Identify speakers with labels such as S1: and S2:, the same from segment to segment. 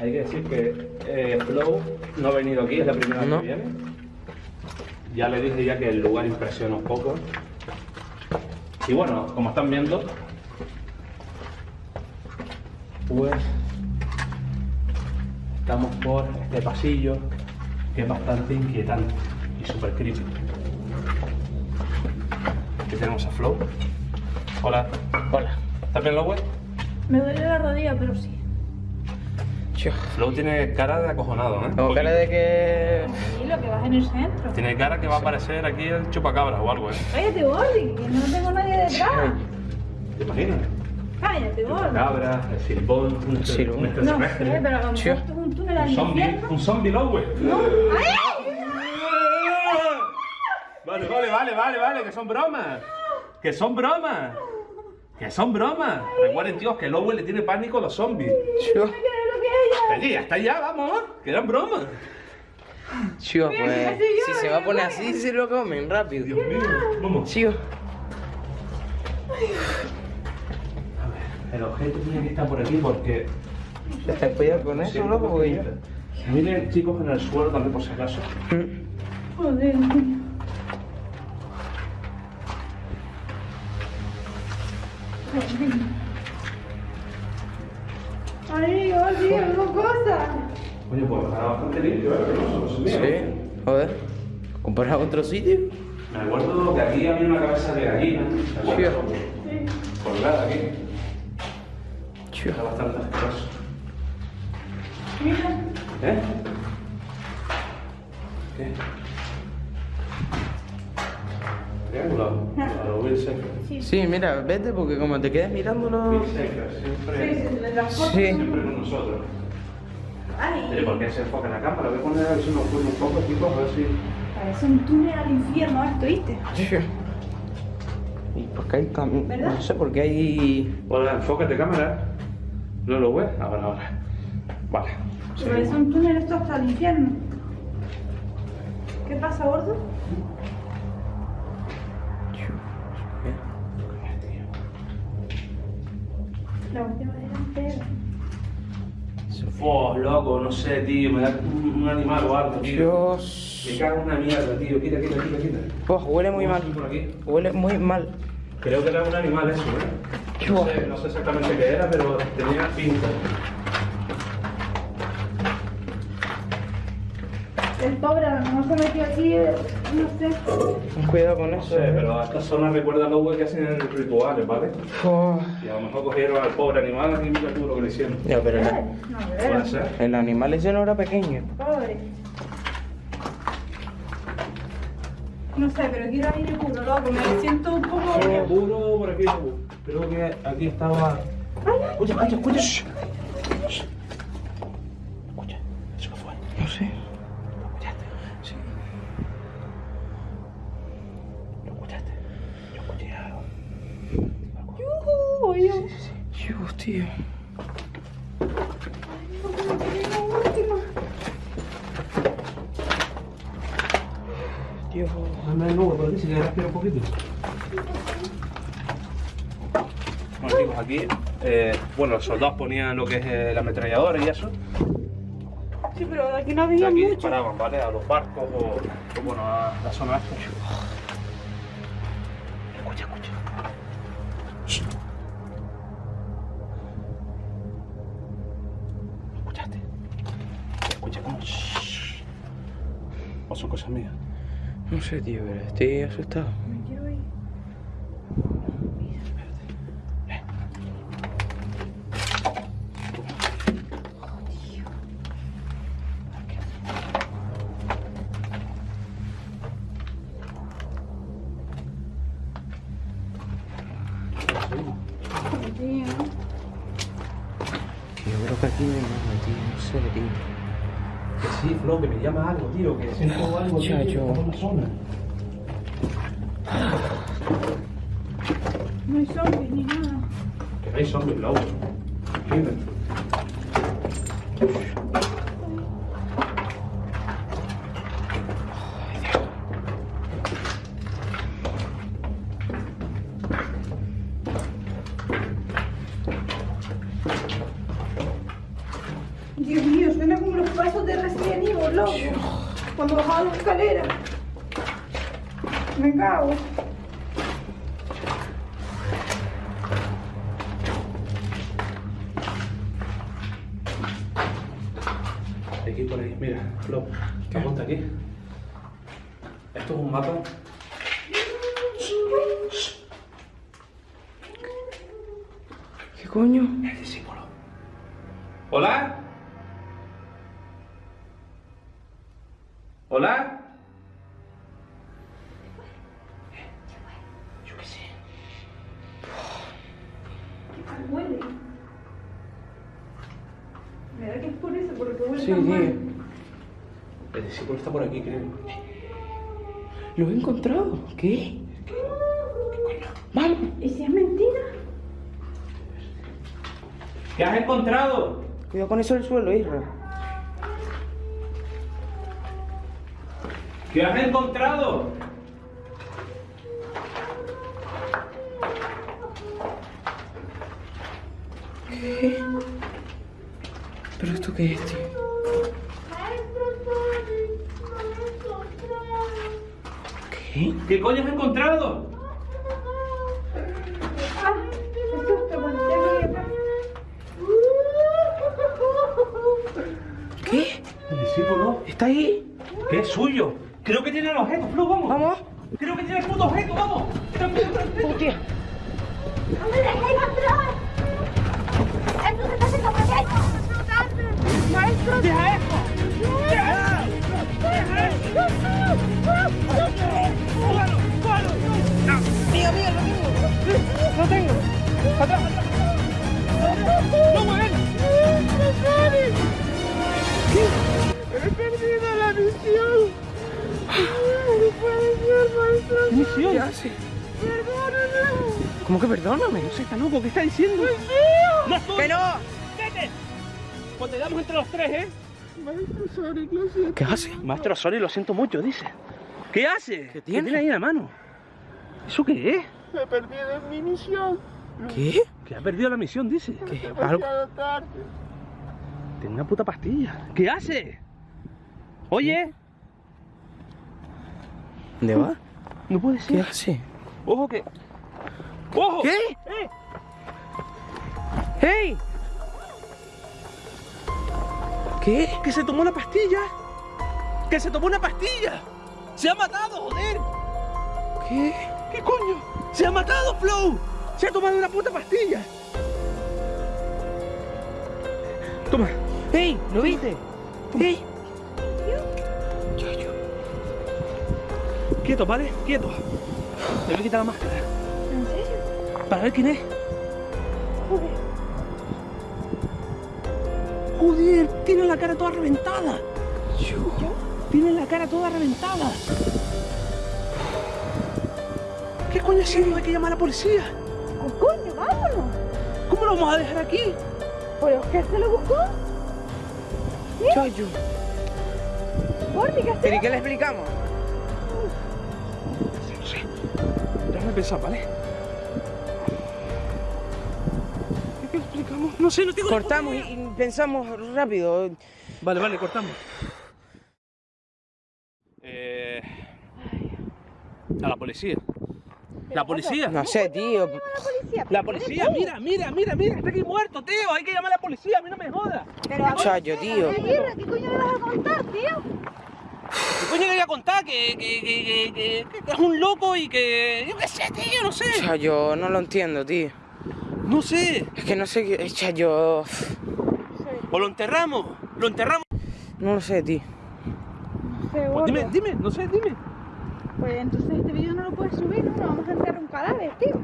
S1: Hay que decir que eh, Flow no ha venido aquí, es la primera vez que viene. Ya le dije ya que el lugar impresiona un poco. Y bueno, como están viendo, pues estamos por este pasillo que es bastante inquietante y súper creepy. Aquí tenemos a Flow. Hola.
S2: Hola.
S1: ¿Estás bien, Lowe?
S3: Me duele la rodilla, pero sí.
S2: Tío.
S1: Flow tiene cara de acojonado, ¿eh?
S2: Como cara de que.
S3: Tranquilo, que vas en el centro.
S1: Tiene cara que va a aparecer aquí el chupacabra o algo, ¿eh?
S3: Cállate, Gordy, que no tengo nadie detrás.
S1: ¿Te imaginas?
S3: Cállate, Gordy.
S1: Cabra, el silbón, un,
S2: Silbón.
S1: un
S3: No sé, pero a lo mejor esto es un túnel al
S1: un zombie,
S3: infierno.
S1: un zombie Lowe.
S3: No. ¡Ay!
S1: Vale, vale, vale, vale, vale, que son bromas. Que son bromas. Que son bromas. Recuerden, tíos, que Lowe le tiene pánico a los zombies.
S3: ¿Qué es lo que es
S1: Allí, hasta allá, vamos. Que eran bromas.
S3: Mira,
S2: pues. Si se va a poner así, se lo comen rápido.
S1: Dios mío, vamos.
S2: Tío.
S1: El objeto tiene que estar por aquí porque
S2: ¿Ten cuidado con eso, loco?
S1: Miren, chicos, en el suelo también por si acaso.
S3: Joder, coño. Ay, Gordy, hago cosas.
S1: Oye, pues está bastante limpio, ¿eh? No se
S2: Sí. Joder. ¿Comparado con otro sitio?
S1: Me acuerdo que aquí había una cabeza de gallina.
S3: Sí.
S1: Colgada aquí.
S2: Tío.
S1: Está bastante asqueroso.
S3: Mira.
S1: ¿Eh? ¿Qué? Triángulo.
S3: Sí, sí,
S2: Sí, mira, vete porque como te quedes mirándolo.
S1: Will Seeker, siempre.
S2: Sí.
S1: siempre con nosotros.
S3: Ay,
S1: ¿por qué se enfoca en la cámara? Voy a poner a ver si nos un poco, chicos, a ver si...
S3: parece un túnel al infierno esto, ¿viste?
S2: Tío. Y porque hay cam...
S3: ¿Verdad?
S2: No sé, porque hay.
S1: Hola, enfócate cámara. ¿No lo ves? Ahora, ahora. Vale.
S3: Parece un túnel esto hasta el infierno. ¿Qué pasa, gordo? La última delantera.
S1: Oh, loco, no sé, tío, me da un, un animal o algo, tío.
S2: Dios.
S1: Me cago en una mierda, tío. Quita, quita, quita, quita.
S2: Oh, huele muy mal.
S1: Vamos por aquí.
S2: Huele muy mal.
S1: Creo que era un animal eso, ¿eh? No sé, no sé exactamente qué era, pero tenía pinta.
S3: El pobre a lo mejor se metió aquí, eh, no sé.
S2: Cuidado con
S1: No
S2: eso.
S1: sé,
S2: eh.
S1: pero esta zona recuerda a los güeyes que hacen en rituales, ¿vale?
S2: Oh.
S1: Y a lo mejor cogieron al pobre animal y mira tú lo que le hicieron.
S2: Ya, pero el,
S3: No, de
S1: Puede ser.
S2: el animal ese no era pequeño.
S3: Pobre. No sé, pero quiero aire puro, loco. Me siento un poco.
S1: Por puro por aquí. Creo que aquí estaba. Escucha, escucha, escucha. Shh. Escucha,
S2: tío. Dios.
S1: Dame el nuevo respirar un poquito. Bueno, chicos, aquí, eh, bueno, los soldados ponían lo que es eh, la ametralladora y eso.
S3: Sí, pero de aquí no
S1: Y
S3: había
S1: aquí
S3: mucho.
S1: disparaban, ¿vale? A los barcos o, o, bueno, a la zona esta. Escucha, escucha.
S2: No sé, tío, pero estoy asustado.
S3: Me quiero ir. Tío.
S2: Yo creo que aquí me mama, tío. No sé, tío.
S1: Que sí, Flo, que me llama algo, tío, que siento algo tío, que está la zona.
S3: No hay zombies ni nada.
S1: Que no hay zombies, Flo. Mira.
S3: Loco. Cuando bajaba la escalera. Me cago.
S1: Aquí por ahí, mira, Flo, apunta aquí. Esto es un mapa.
S2: ¿Qué coño?
S1: El discípulo. ¿Hola? ¿Hola? Yo qué sé.
S3: Qué mal huele. Me da que es por eso, porque huele
S2: Sí,
S3: tan
S2: tío.
S3: mal.
S1: El discípulo está por aquí, creo.
S2: Lo he encontrado. ¿Qué? Vamos.
S3: ¿Y si es mentira?
S1: ¿Qué has encontrado?
S2: Cuidado con eso del suelo, Isra.
S1: ¿Qué has encontrado?
S2: ¿Pero esto qué es, tío? ¿Qué?
S1: ¿Qué coño has encontrado?
S3: Qué.
S2: ¿Qué?
S1: El discípulo.
S2: ¿Está ahí?
S1: ¿Qué es suyo? Creo que tiene el objeto, Flo, vamos.
S2: Vamos.
S1: Creo que tiene el puto objeto, vamos.
S2: Hostia.
S4: ¡No me dejéis entrar! ¡Esto se está haciendo pequeño! ¡Maestro!
S1: ¡Deja esto! ¡Deja! ¡Deja esto! ¡Cógalo! ¡Cógalo! No.
S2: Mío, mío, lo tengo. Lo tengo. Atrás, atrás. ¿Qué hace?
S4: ¡Perdóname!
S2: ¿Cómo que perdóname?
S1: No sé, está loco, ¿qué está diciendo? ¡No es tuyo!
S2: ¡Que no!
S1: ¡Vete! Pues te damos entre los tres, ¿eh?
S4: Maestro Sonic, lo siento.
S2: ¿Qué hace?
S1: Maestro Sori, lo siento mucho, dice. ¿Qué hace?
S2: ¿Qué tiene?
S1: ahí en la mano? ¿Eso qué es?
S4: He perdido mi misión.
S2: ¿Qué?
S1: Que ha perdido la misión, dice.
S2: ¿Qué? Algo.
S4: Tarde.
S1: Tiene una puta pastilla. ¿Qué hace? Oye,
S2: ¿Dónde va?
S1: No puede
S2: ¿Qué
S1: ser.
S2: hace?
S1: Ojo que. ¡Ojo!
S2: ¿Qué?
S1: ¡Eh!
S2: ¡Hey! ¿Qué?
S1: ¡Que se tomó una pastilla! ¡Que se tomó una pastilla! ¡Se ha matado, joder!
S2: ¿Qué?
S1: ¿Qué coño? ¡Se ha matado, Flow! ¡Se ha tomado una puta pastilla! Toma.
S2: ¡Hey! ¿Lo viste? ¡Hey!
S1: Quieto, ¿vale? Quieto. Te voy a quitar la máscara.
S3: ¿En serio?
S1: Para ver quién es.
S3: Joder.
S1: Joder, tiene la cara toda reventada. Tiene la cara toda reventada. ¿Qué coño ha sido? Hay que llamar a la policía.
S3: Oh, coño, vámonos.
S1: ¿Cómo lo vamos a dejar aquí?
S3: ¿Pero qué se lo buscó?
S2: Chayo.
S3: ¿qué
S2: ¿Pero y qué le explicamos?
S1: Sé. Déjame pensar, ¿vale? ¿Qué explicamos? No sé, no tengo
S2: Cortamos y, pensamos rápido.
S1: Vale, vale, cortamos. Eh... A la policía. ¿La policía?
S2: No sé, tío.
S1: La policía, mira, mira, mira, mira, está aquí muerto, tío. Hay que llamar a la policía, a mí no me jodas.
S3: Pero a
S2: Chayo, tío.
S3: Guerra, ¿qué coño le vas a contar, tío?
S1: ¿Qué coño le voy a contar? Que, que, que, que, que- que es un loco y que. Yo qué sé, tío, no sé.
S2: Chayo, no lo entiendo, tío.
S1: No sé.
S2: Es que no sé qué. Chayo.
S1: O lo enterramos. Lo enterramos.
S2: No lo sé, tío.
S1: Pues dime, dime, no sé, dime.
S3: Pues entonces este vídeo no lo puedes subir, ¿no? Vamos a enterrar un cadáver, tío.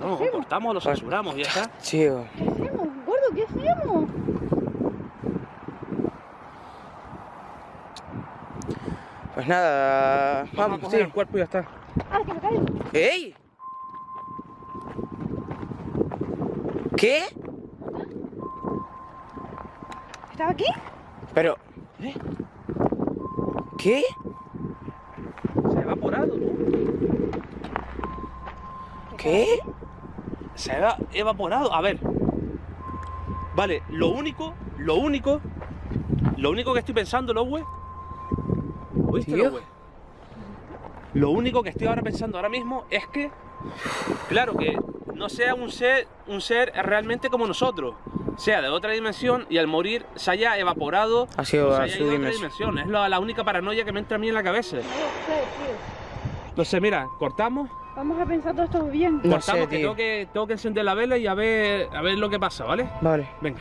S1: No, lo cortamos, lo censuramos y ya está.
S2: Tío.
S3: ¿Qué hacemos? Gordo, ¿qué hacemos?
S2: Pues nada.
S1: Vamos a
S2: Vamos,
S1: coger el cuerpo y ya está.
S3: Ah, que me caigo.
S2: ¡Ey! ¿Qué?
S3: ¿Estaba aquí?
S2: Pero.
S1: ¿Eh?
S2: ¿Qué?
S1: Se ha evaporado, tú.
S2: ¿Qué?
S1: Se ha evaporado. A ver. Vale, lo único, lo único Lo único que estoy pensando, Lowe. Lo único que estoy ahora pensando ahora mismo es que, claro, que no sea un ser, un ser realmente como nosotros, sea de otra dimensión y al morir se haya evaporado,
S2: Ha sido
S1: se
S2: a
S1: haya
S2: su
S1: ido a otra
S2: dimensión.
S1: Es la, la única paranoia que me entra a mí en la cabeza. Entonces, mira, cortamos,
S3: Vamos a pensar todo esto bien.
S2: No
S1: cortamos
S2: sé,
S1: que tengo que tengo que encender la vela y a ver a ver lo que pasa, ¿vale?
S2: Vale.
S1: Venga.